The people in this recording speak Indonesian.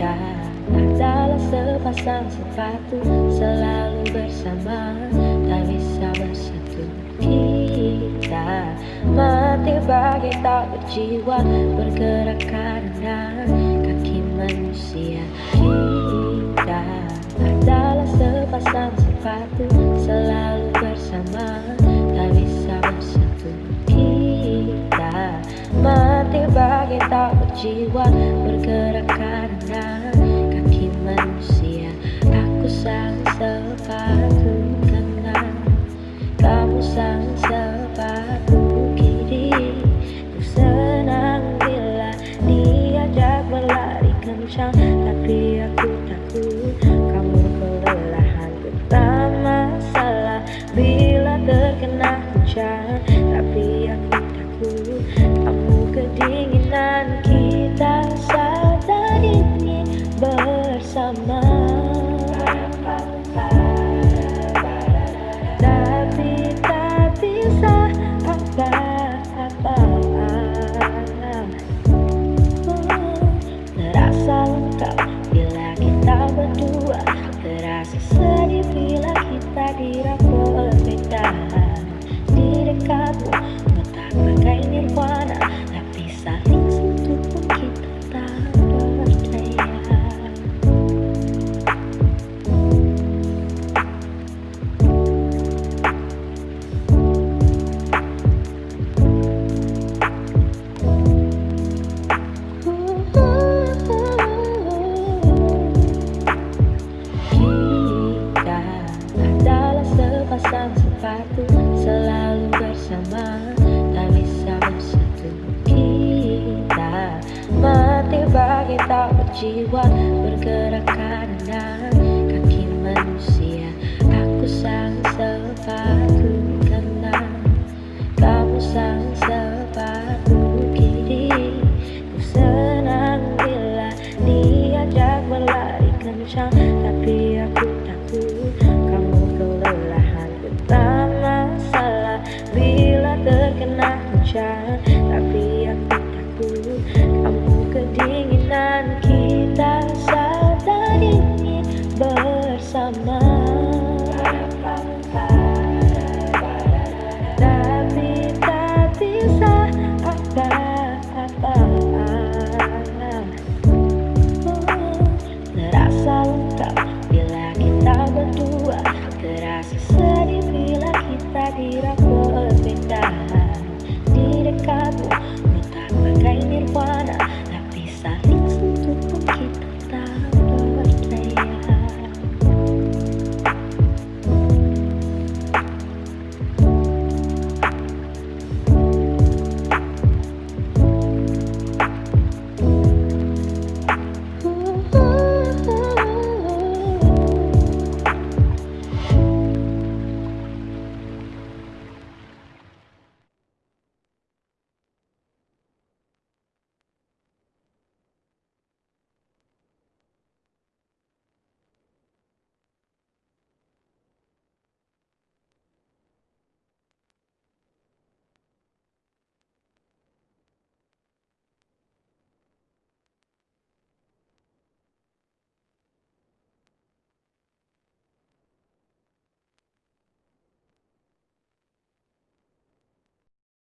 Kita adalah sepasang sepatu Selalu bersama. Tak bisa bersatu Kita. Mati bagai tak berjiwa Bergerak karena kaki manusia. Kita adalah sepasang sepatu Selalu bersama. Tak bisa bersatu Kita. Mati bagai tak berjiwa Tapi aku takut kamu kelelahan Tak masalah bila terkena hujan Tapi aku takut. Kamu kedinginan Kita saat ini bersama Terasa sedih bila kita dirapot Selalu bersama Tak bisa bersatu Kita. Mati bagai tak berjiwa Bergerak karena